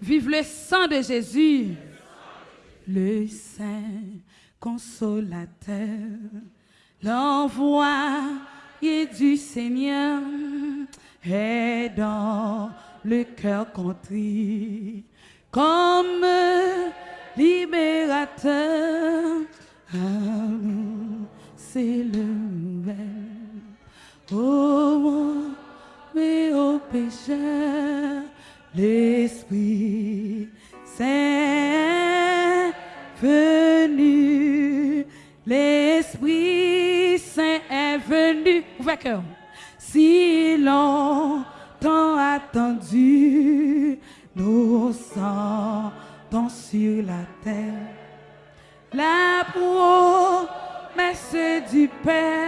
Vive le sang de Jésus. Le Saint consolateur, l'envoyé du Seigneur est dans le cœur contrit comme libérateur. C'est le nouvel. Oh, mais au pécheur, l'Esprit Saint venu, l'Esprit Saint est venu. Ouvrez cœur. Si longtemps attendu, nous sentons sur la terre la promesse du Père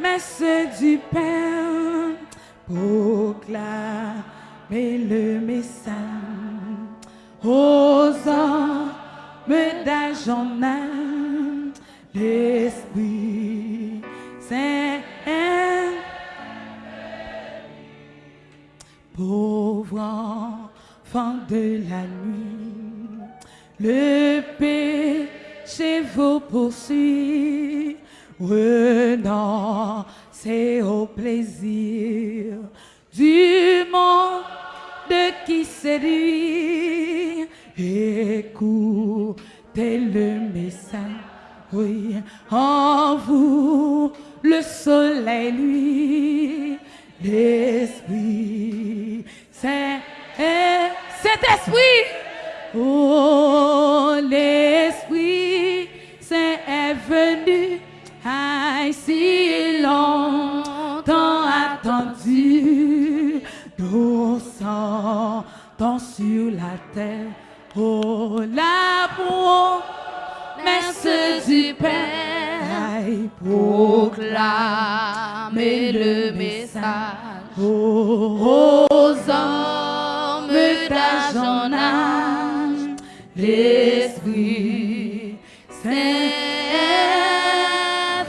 promesse du Père proclamer le message aux hommes d'agent l'Esprit Saint. Pauvre enfant de la nuit, le péché vous poursuit, c'est au plaisir du monde qui séduit. Écoutez le message, oui, en vous le soleil, lui, message aux hommes d'agent âge, l'Esprit Saint est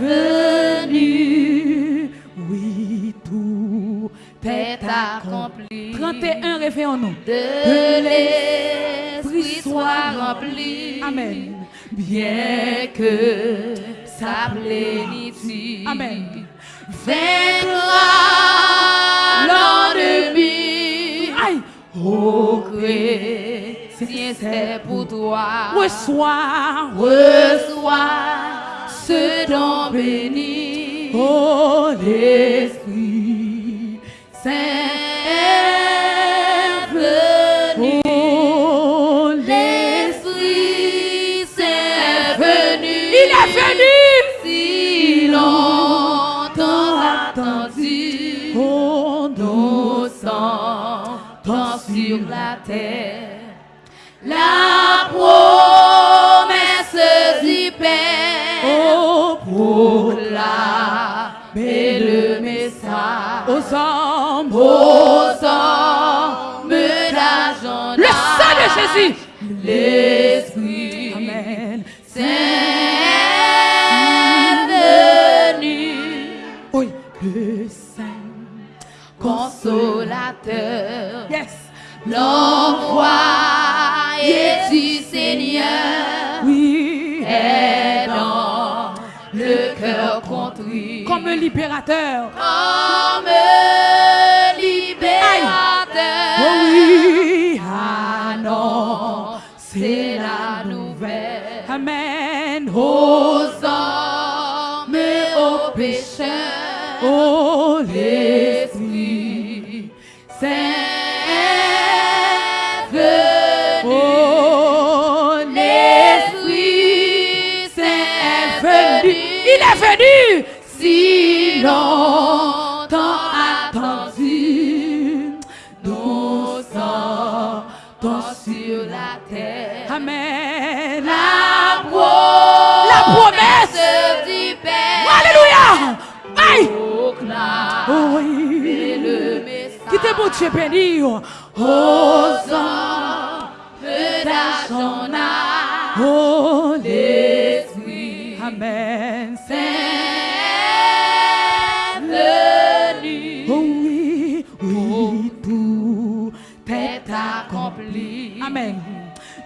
venu, oui, tout est accompli. 31 réveillons-nous. De l'Esprit soit rempli. Amen. Bien que sa plénitude Amen. vaincra pour toi. Reçois. Reçois ce don béni. Oh, l'Esprit Saint est venu. L'Esprit Saint est venu. Il est venu. Si longtemps attendu, nous sentons sur la terre la promesse du Père. Oh, Proclamer le message aux hommes. aux hommes d'agent. Le sang de Jésus. L'Esprit Seigneur Oui. est dans le cœur contrit. Comme un libérateur. Comme libérateur. Oh oui. Ah non, c'est la nouvelle. Amen. Oh, sur la terre. Amen. La, la promesse du Père. Alléluia. Aïe. Oh, oui. Qui te bon Dieu béni. Aux hommes d'argent. Oh.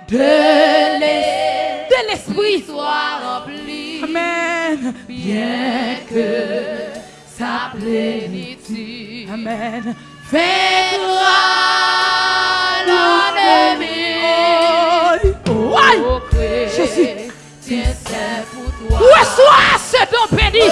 De l'Esprit soit rempli. Amen. Bien que sa plénitude Amen. fait gloire l'ennemi. Oh. Ô Jésus. chrétien, c'est pour toi. Reçois ce don béni.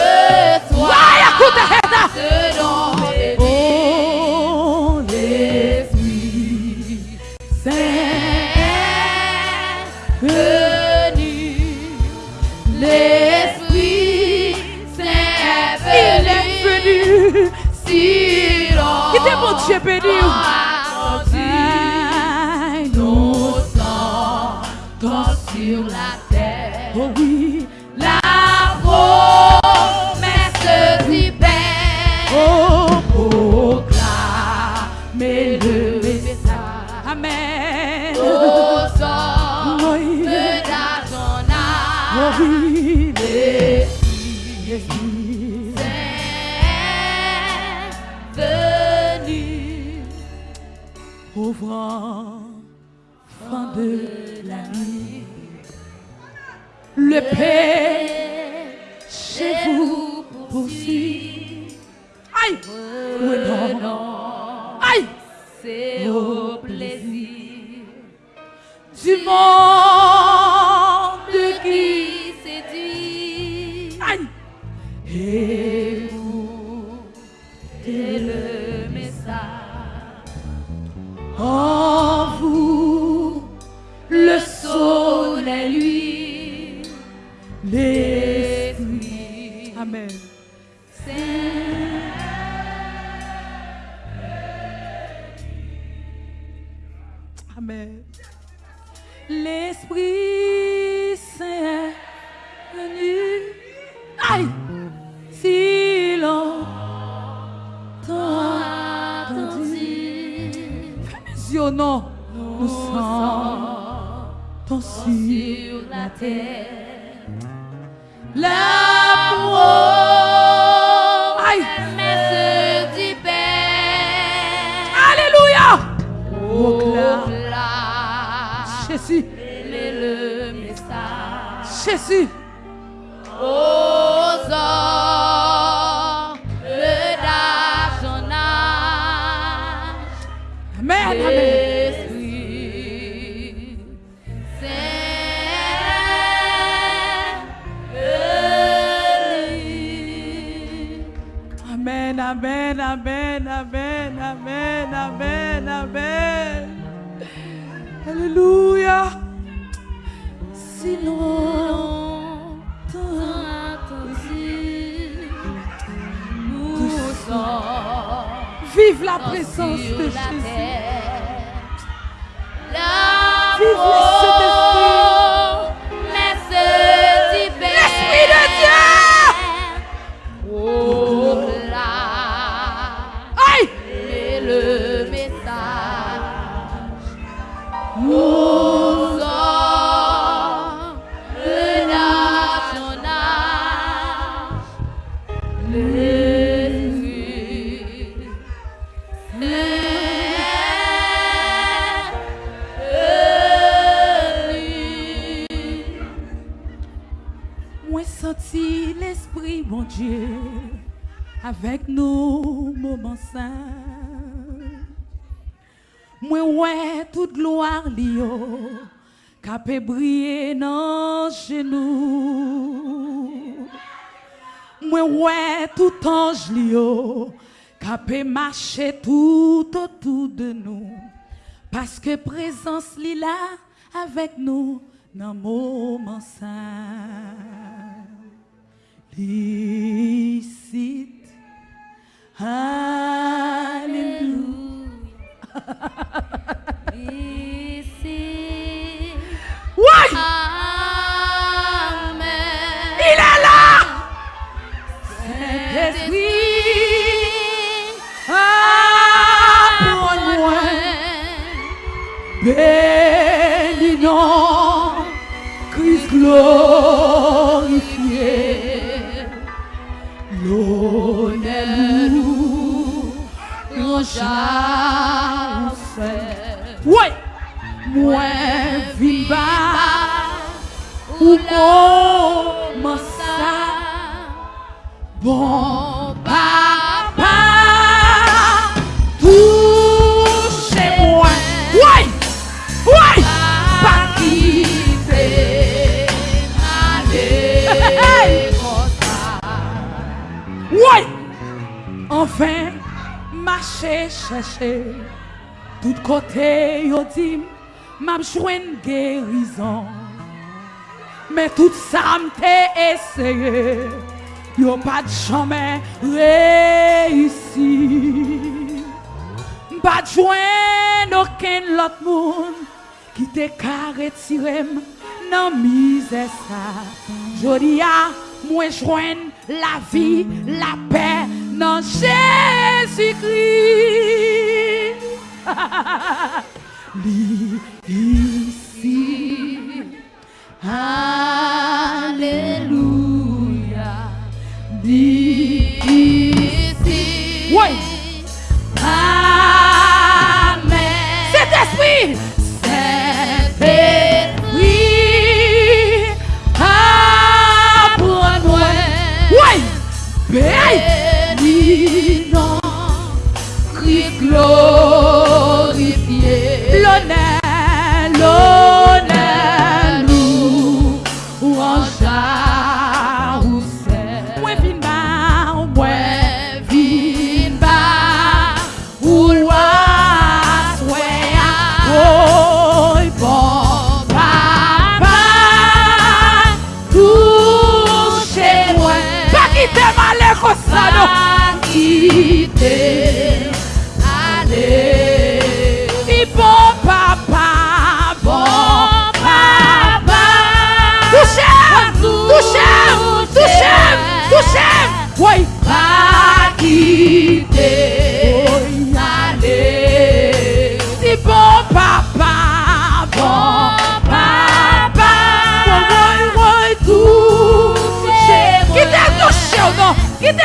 Le message Amen. Oui. d'argent Oh oui. Jésus. Saint venu. Pauvre enfant de la nuit, le chez vous poursuit. Aïe! C'est au plaisir Du monde qui séduit. Aïe! Et vous, c'est le message. En Jésus, le message Jésus. Vive la présence de Jésus. Moi senti l'Esprit, mon Dieu, avec nous, moment saint. Moi ouais toute gloire lio, capé briller dans genoux. Moi ouais tout ange lio, capé marcher tout autour de nous. Parce que présence li là avec nous dans moment saint. Please Hallelujah. Please Why? chèche, tout kote yo dim, map jwen gerizan. Mè tout sa mte eseye, yo pat chanmen reisi. Mpa jwen oken lot moun, ki te kare tirem nan mize sa. Jodi ya ah, mwen jwen la vi, la pey, Non, Jésus-Christ.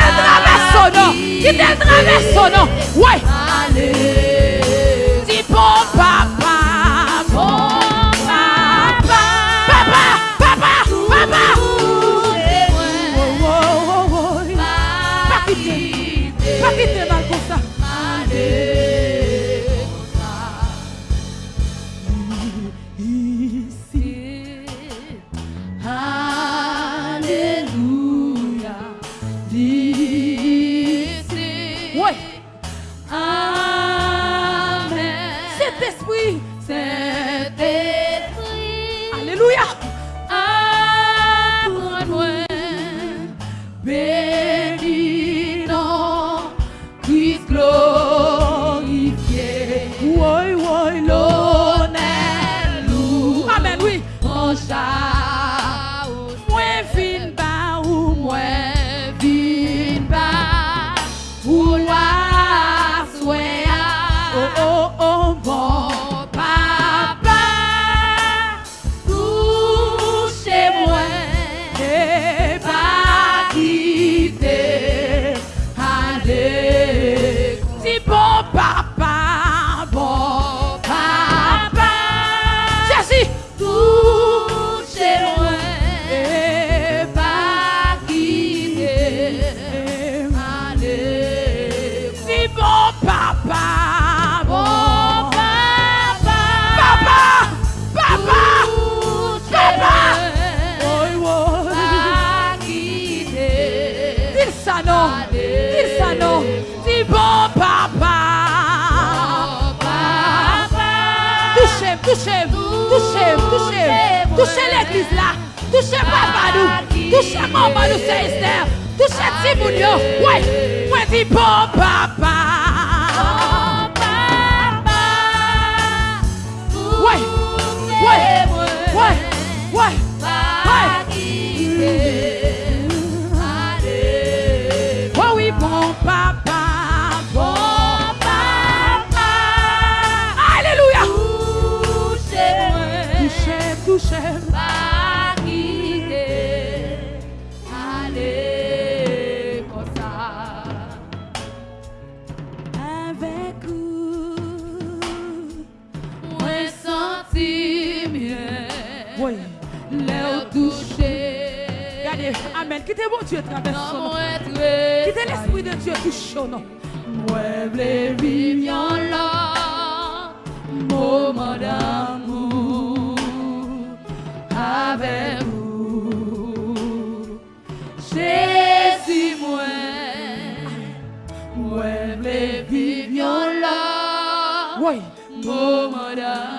del traverse son nom. Qui del traverse son nom. Ouais, Touche l'eklis la, touche papa nou, touche maman nou se esner, touche timoun yo, wè, wè di bon papa. sono mueble vignonla moment d'amour avec vous. Jésus moi mueble oui moment d'amour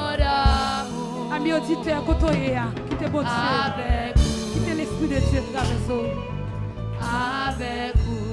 Ami auditeur, côtoyez, eh, ah, quittez bon Dieu. Quittez l'Esprit de Dieu traverse. Avec vous.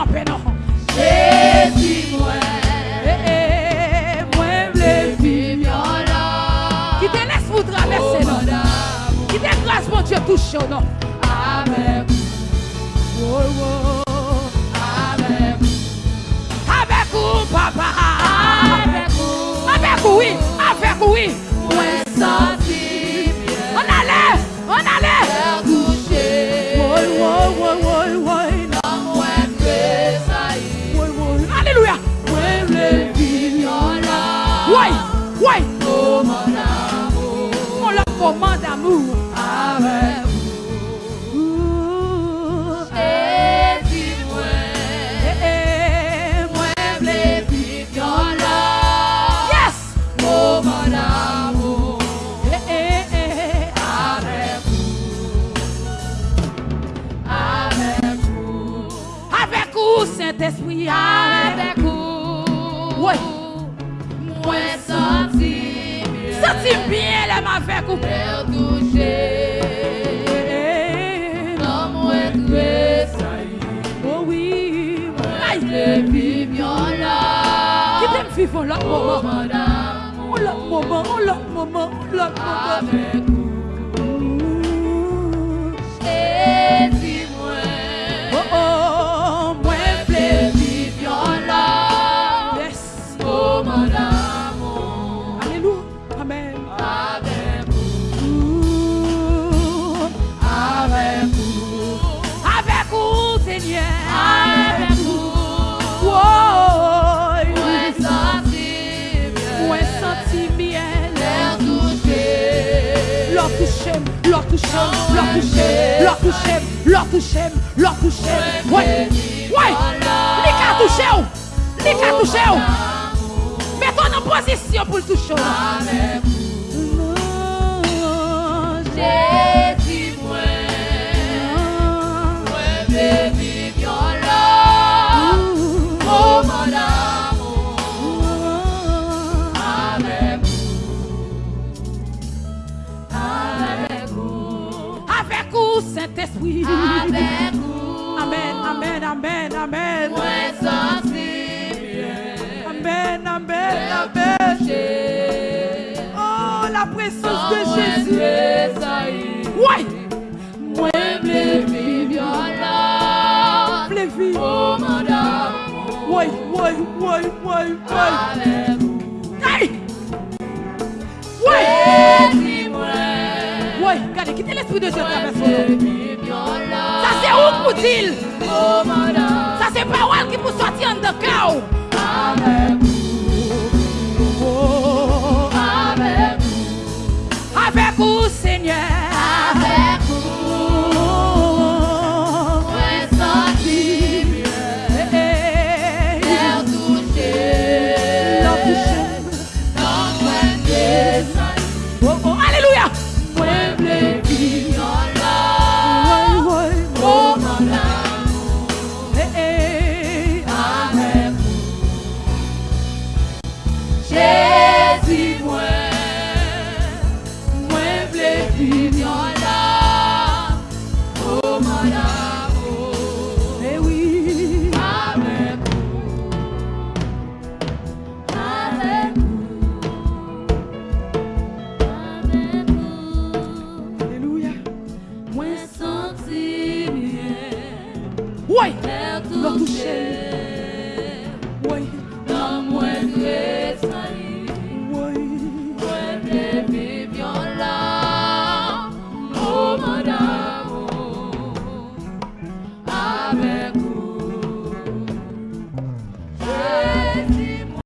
frappé non. Jésus, moi. Eh, eh, moi, le Qui te laisse vous traverser non? Qui te grâce, mon Dieu, touche oh, non? Amen. Oh, oh. Amen. Avec vous, papa? Avec vous. Avec vous, oui. Avec vous, oui. Leur touché, leur touché, leur touché, leur touché. Ouais, ouais, les cas touché, les cas touché. Mets-toi en position pour le toucher. Saint-Esprit. avec vous, Amen, amen, amen, amen. moi, sensible, Amen, amen, amen. Oh, la présence de Jésus. tressaillir. Ouais, Moi, baby, viola, les vies. oh, mon amour, Ouais, ouais, ouais, ouais, ouais. avec vous. Hey! Jésus-moi, Ouais, regardez, quittez l'esprit de Dieu traverse pou dil. Sa se parol ki pou soti an de ka ou.